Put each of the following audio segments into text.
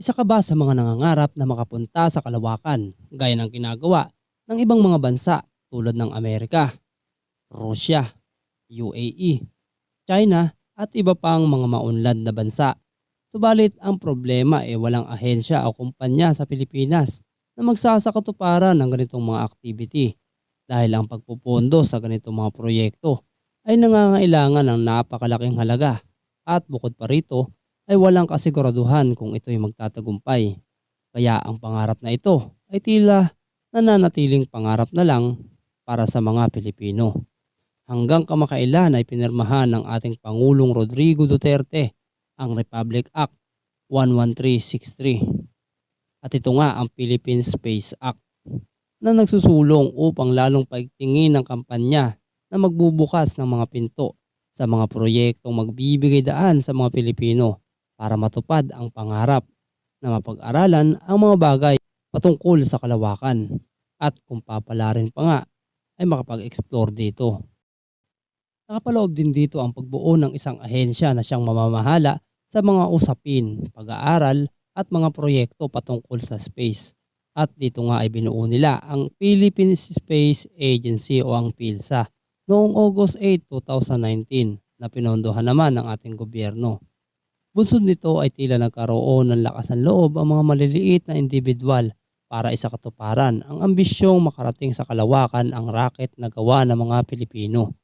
Isa ka ba sa mga nangangarap na makapunta sa kalawakan gaya ng ginagawa ng ibang mga bansa tulad ng Amerika, Russia, UAE, China at iba pang mga maunlad na bansa? Subalit ang problema ay walang ahensya o kumpanya sa Pilipinas na magsasakatuparan ng ganitong mga activity dahil ang pagpupondo sa ganitong mga proyekto ay nangangailangan ng napakalaking halaga at bukod pa rito ay walang kasiguraduhan kung ito'y magtatagumpay. Kaya ang pangarap na ito ay tila nananatiling pangarap na lang para sa mga Pilipino. Hanggang kamakailan ay pinirmahan ng ating Pangulong Rodrigo Duterte ang Republic Act 11363. At ito nga ang Philippine Space Act na nagsusulong upang lalong paigtingin ng kampanya na magbubukas ng mga pinto sa mga proyektong magbibigay daan sa mga Pilipino para matupad ang pangarap na mapag-aralan ang mga bagay patungkol sa kalawakan at kung papalarin pa nga ay makapag-explore dito. Nakapaloob din dito ang pagbuo ng isang ahensya na siyang mamamahala sa mga usapin, pag-aaral at mga proyekto patungkol sa space. At dito nga ay binuo nila ang Philippine Space Agency o ang PhilSA noong August 8, 2019 na pinondohan naman ng ating gobyerno. Bunsod nito ay tila nagkaroon ng lakas ng loob ang mga maliliit na individual para isakatuparan ang ambisyong makarating sa kalawakan ang rocket na gawa ng mga Pilipino.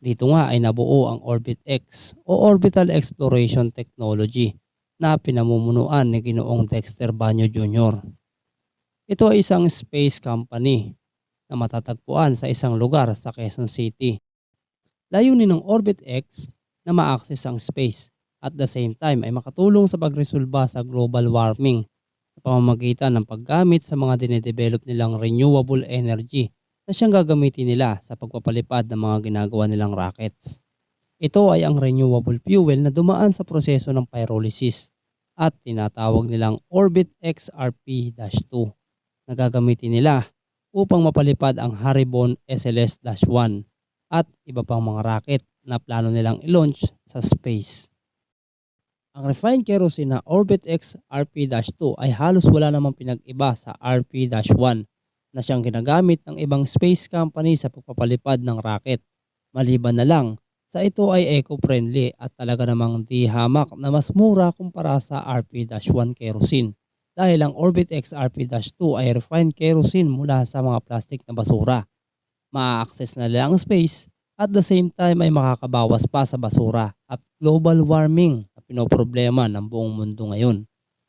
Dito nga ay nabuo ang Orbit X o Orbital Exploration Technology na pinamumunuan ni Ginoong Dexter Banyo Jr. Ito ay isang space company na matatagpuan sa isang lugar sa Quezon City. Layunin ng Orbit X na ma-access ang space at the same time ay makatulong sa pagresolba sa global warming sa pamamagitan ng paggamit sa mga dinedevelop nilang renewable energy na siyang gagamitin nila sa pagpapalipad ng mga ginagawa nilang rockets. Ito ay ang renewable fuel na dumaan sa proseso ng pyrolysis at tinatawag nilang Orbit XRP-2 na gagamitin nila upang mapalipad ang Haribon SLS-1 at iba pang mga rocket na plano nilang i-launch sa space. Ang refined kerosene na Orbit X RP-2 ay halos wala namang pinag-iba sa RP-1 na siyang ginagamit ng ibang space company sa pagpapalipad ng rocket. Maliban na lang sa ito ay eco-friendly at talaga namang di hamak na mas mura kumpara sa RP-1 kerosene dahil ang Orbit X RP-2 ay refined kerosene mula sa mga plastic na basura. Maa-access na nila ang space at the same time ay makakabawas pa sa basura at global warming na pinoproblema ng buong mundo ngayon.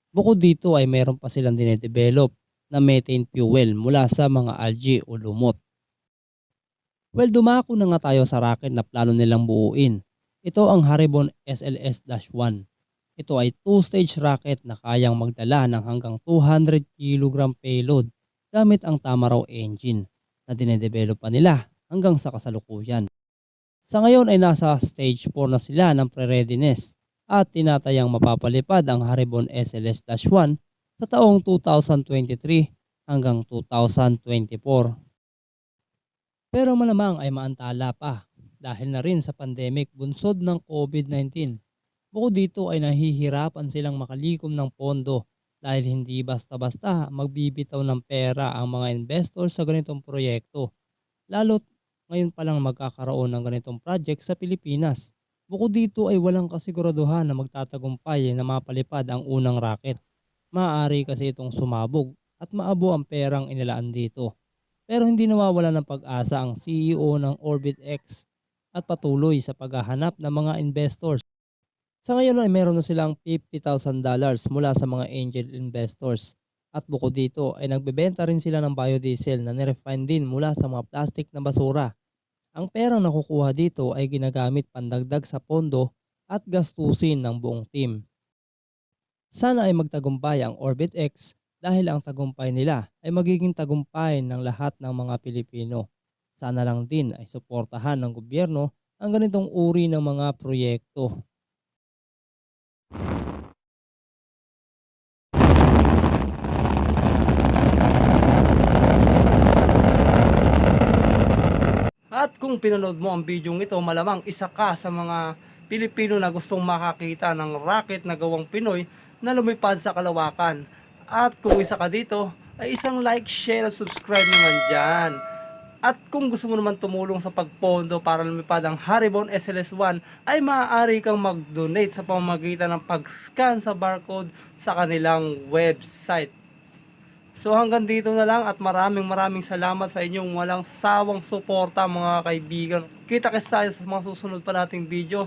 Bukod dito ay meron pa silang dinedevelop na methane fuel mula sa mga algae o lumot. Well, dumako na nga tayo sa rocket na plano nilang buuin. Ito ang Haribon SLS-1. Ito ay two-stage rocket na kayang magdala ng hanggang 200 kg payload gamit ang Tamaraw engine na dinedevelop pa nila hanggang sa kasalukuyan. Sa ngayon ay nasa stage 4 na sila ng pre-readiness at tinatayang mapapalipad ang Haribon SLS-1 sa taong 2023 hanggang 2024. Pero malamang ay maantala pa dahil na rin sa pandemic bunsod ng COVID-19. Bukod dito ay nahihirapan silang makalikom ng pondo dahil hindi basta-basta magbibitaw ng pera ang mga investors sa ganitong proyekto. Lalo't ngayon pa lang magkakaroon ng ganitong project sa Pilipinas. Bukod dito ay walang kasiguraduhan na magtatagumpay na mapalipad ang unang rocket. Maaari kasi itong sumabog at maabo ang perang inilaan dito. Pero hindi nawawala ng pag-asa ang CEO ng OrbitX at patuloy sa paghahanap ng mga investors. Sa ngayon ay meron na silang $50,000 mula sa mga angel investors. At bukod dito ay nagbebenta rin sila ng biodiesel na nirefine din mula sa mga plastic na basura. Ang perang nakukuha dito ay ginagamit pandagdag sa pondo at gastusin ng buong team. Sana ay magtagumpay ang Orbit X dahil ang tagumpay nila ay magiging tagumpay ng lahat ng mga Pilipino. Sana lang din ay suportahan ng gobyerno ang ganitong uri ng mga proyekto. At kung pinanood mo ang video ito, malamang isa ka sa mga Pilipino na gustong makakita ng rocket na gawang Pinoy na lumipad sa kalawakan. At kung isa ka dito, ay isang like, share at subscribe naman dyan. At kung gusto mo naman tumulong sa pagpondo para lumipad ang Haribon SLS1 ay maaari kang mag-donate sa pamamagitan ng pag-scan sa barcode sa kanilang website. So hanggang dito na lang at maraming maraming salamat sa inyong walang sawang suporta mga kaibigan. Kita-kits tayo sa mga susunod pa nating video.